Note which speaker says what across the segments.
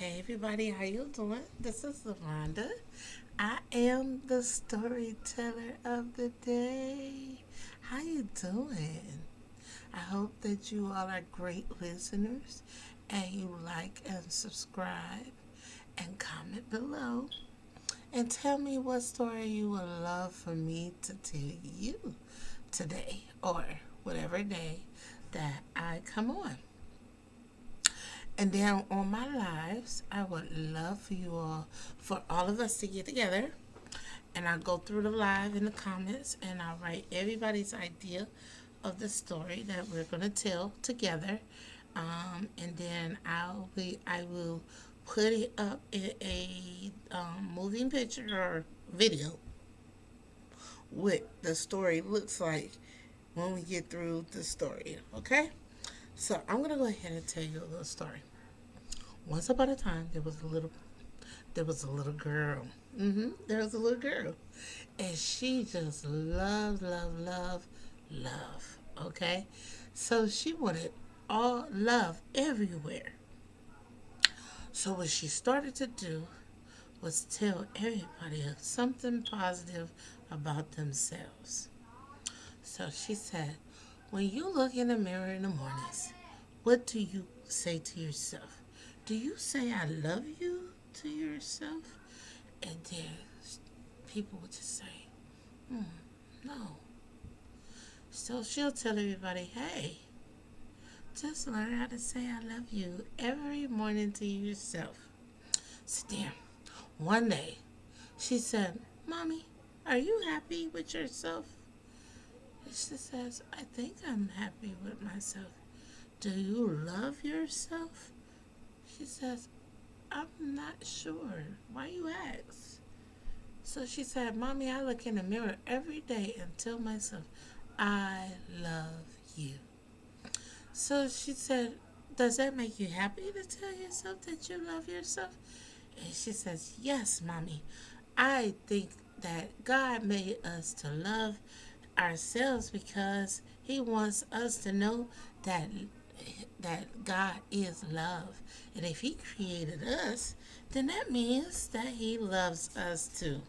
Speaker 1: Hey everybody, how you doing? This is LaRonda. I am the storyteller of the day. How you doing? I hope that you all are great listeners and you like and subscribe and comment below and tell me what story you would love for me to tell you today or whatever day that I come on. And then on my lives, I would love for you all, for all of us to get together. And I'll go through the live in the comments and I'll write everybody's idea of the story that we're going to tell together. Um, and then I'll be, I will put it up in a um, moving picture or video what the story looks like when we get through the story. Okay? So I'm going to go ahead and tell you a little story. Once upon a time, there was a little, there was a little girl. Mm-hmm. There was a little girl, and she just loved, love, love, love. Okay, so she wanted all love everywhere. So what she started to do was tell everybody something positive about themselves. So she said, when you look in the mirror in the mornings, what do you say to yourself? Do you say I love you to yourself? And then people would just say, hmm, no. So she'll tell everybody, hey, just learn how to say I love you every morning to yourself. So one day she said, Mommy, are you happy with yourself? She says, I think I'm happy with myself. Do you love yourself? She says, I'm not sure. Why you ask? So she said, Mommy, I look in the mirror every day and tell myself, I love you. So she said, Does that make you happy to tell yourself that you love yourself? And she says, Yes, Mommy. I think that God made us to love ourselves because He wants us to know that that God is love. And if he created us, then that means that he loves us too.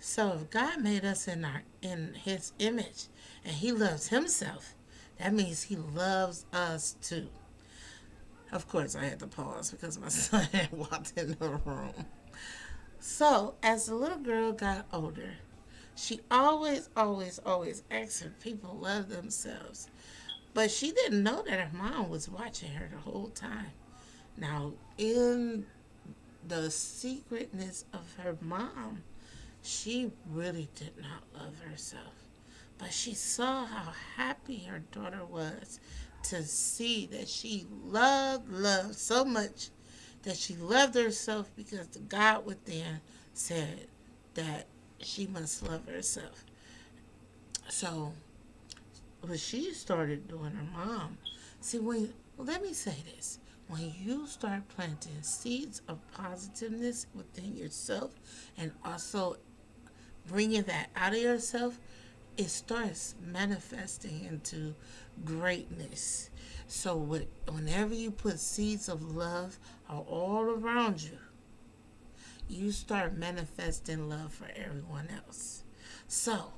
Speaker 1: So if God made us in our in his image and he loves himself, that means he loves us too. Of course, I had to pause because my son had walked in the room. So, as the little girl got older, she always, always, always asked if people love themselves. But she didn't know that her mom was watching her the whole time. Now, in the secretness of her mom, she really did not love herself. But she saw how happy her daughter was to see that she loved love so much that she loved herself because the God within said that she must love herself. So, what she started doing, her mom, see, when, well, let me say this. When you start planting seeds of positiveness within yourself and also bringing that out of yourself, it starts manifesting into greatness. So, whenever you put seeds of love all around you, you start manifesting love for everyone else. So,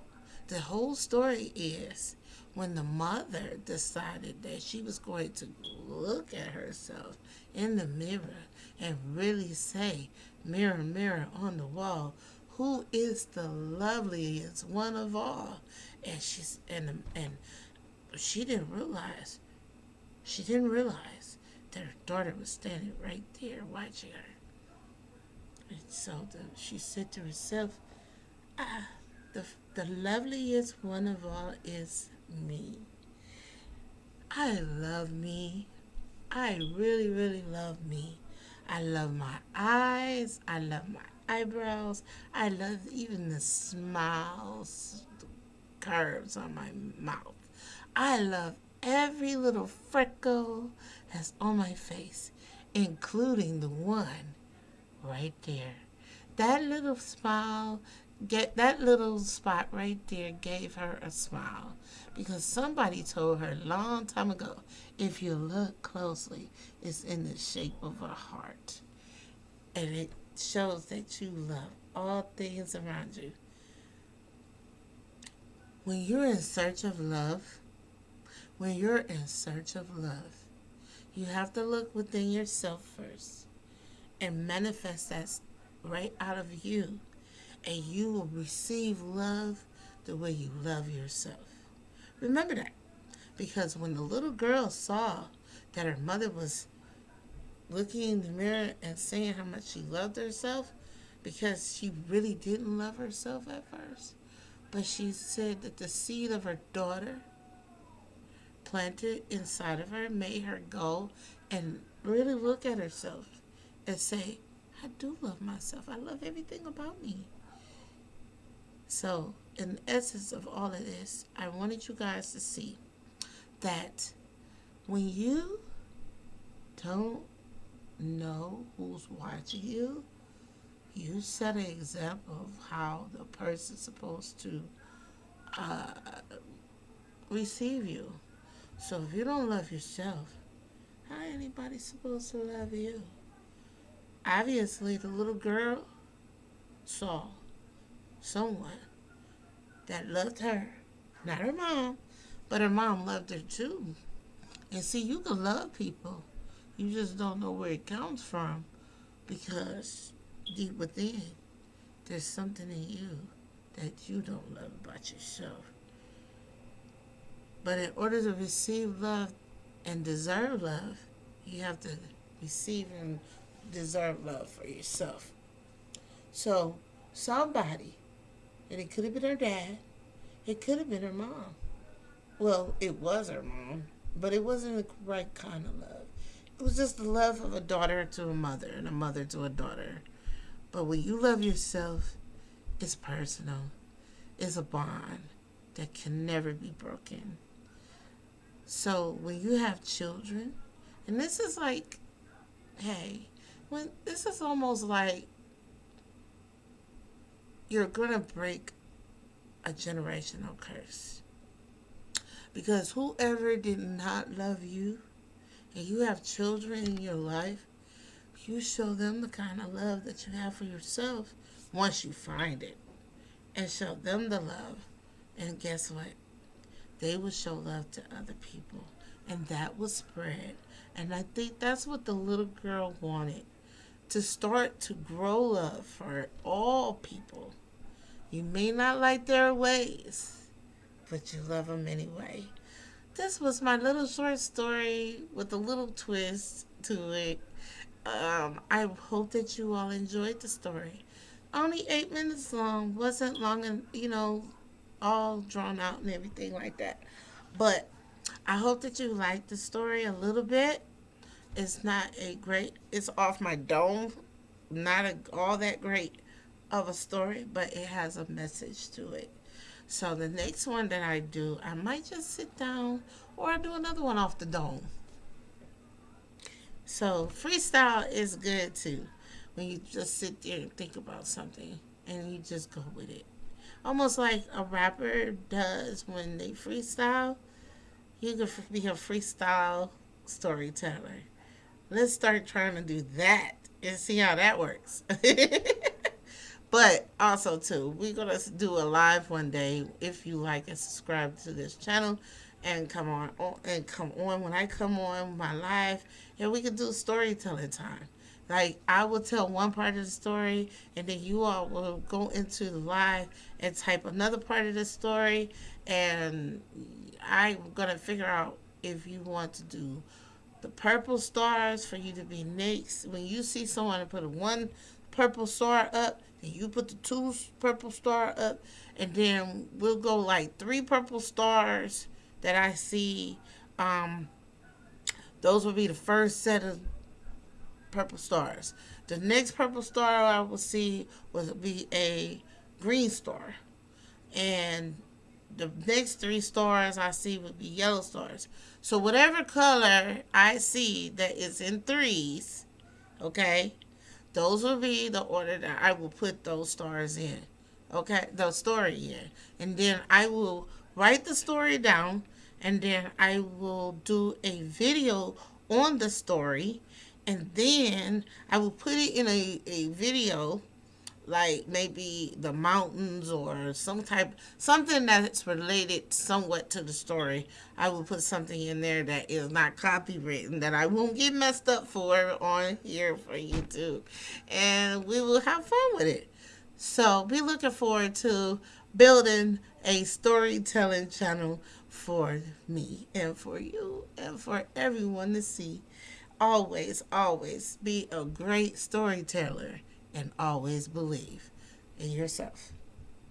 Speaker 1: the whole story is when the mother decided that she was going to look at herself in the mirror and really say, Mirror, mirror on the wall, who is the loveliest one of all? And she's and and she didn't realize she didn't realize that her daughter was standing right there watching her. So the, she said to herself, ah, the, the loveliest one of all is me. I love me. I really, really love me. I love my eyes. I love my eyebrows. I love even the smiles, the curves on my mouth. I love every little freckle that's on my face, including the one right there. That little smile get that little spot right there gave her a smile. Because somebody told her a long time ago if you look closely it's in the shape of a heart. And it shows that you love all things around you. When you're in search of love when you're in search of love you have to look within yourself first and manifest that right out of you and you will receive love the way you love yourself. Remember that. Because when the little girl saw that her mother was looking in the mirror and saying how much she loved herself, because she really didn't love herself at first, but she said that the seed of her daughter planted inside of her made her go and really look at herself and say, I do love myself. I love everything about me. So, in the essence of all of this, I wanted you guys to see that when you don't know who's watching you, you set an example of how the person's supposed to uh, receive you. So if you don't love yourself, how anybody supposed to love you? Obviously, the little girl saw someone that loved her. Not her mom, but her mom loved her too. And see, you can love people. You just don't know where it comes from because deep within, there's something in you that you don't love about yourself. But in order to receive love and deserve love, you have to receive and deserve love for yourself. So, somebody and it could have been her dad. It could have been her mom. Well, it was her mom, but it wasn't the right kind of love. It was just the love of a daughter to a mother and a mother to a daughter. But when you love yourself, it's personal. It's a bond that can never be broken. So when you have children, and this is like, hey, when this is almost like you're going to break a generational curse. Because whoever did not love you, and you have children in your life, you show them the kind of love that you have for yourself once you find it. And show them the love. And guess what? They will show love to other people. And that will spread. And I think that's what the little girl wanted to start to grow love for all people. You may not like their ways, but you love them anyway. This was my little short story with a little twist to it. Um, I hope that you all enjoyed the story. Only eight minutes long, wasn't long and you know, all drawn out and everything like that. But I hope that you liked the story a little bit. It's not a great, it's off my dome, not a, all that great of a story, but it has a message to it. So the next one that I do, I might just sit down or I do another one off the dome. So freestyle is good too. When you just sit there and think about something and you just go with it. Almost like a rapper does when they freestyle. You can be a freestyle storyteller. Let's start trying to do that and see how that works. But also too, we're gonna do a live one day if you like and subscribe to this channel and come on and come on when I come on my live and we can do storytelling time. Like I will tell one part of the story and then you all will go into the live and type another part of the story and I'm gonna figure out if you want to do the purple stars for you to be next. When you see someone and put a one purple star up, and you put the two purple star up, and then we'll go like three purple stars that I see. Um, those will be the first set of purple stars. The next purple star I will see will be a green star. And the next three stars I see would be yellow stars. So whatever color I see that is in threes, okay, those will be the order that I will put those stars in. Okay, the story in, and then I will write the story down, and then I will do a video on the story, and then I will put it in a, a video like maybe the mountains or some type something that's related somewhat to the story i will put something in there that is not copywritten that i won't get messed up for on here for youtube. And we will have fun with it. So be looking forward to building a storytelling channel for me and for you and for everyone to see. Always always be a great storyteller and always believe in yourself.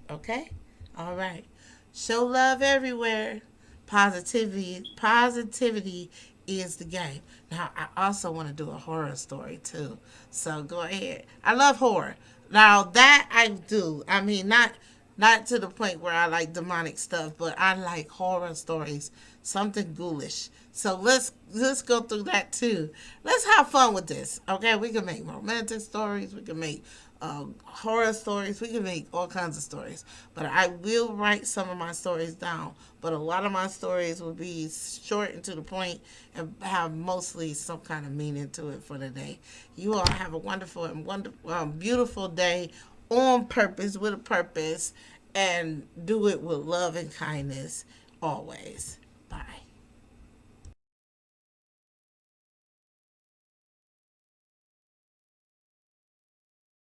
Speaker 1: Okay? All right. Show love everywhere. Positivity positivity is the game. Now, I also want to do a horror story too. So go ahead. I love horror. Now, that I do. I mean, not not to the point where I like demonic stuff, but I like horror stories, something ghoulish. So let's let's go through that too. Let's have fun with this. Okay, we can make romantic stories. We can make uh, horror stories. We can make all kinds of stories. But I will write some of my stories down. But a lot of my stories will be short and to the point and have mostly some kind of meaning to it for the day. You all have a wonderful and wonderful, um, beautiful day on purpose with a purpose and do it with love and kindness always. Bye.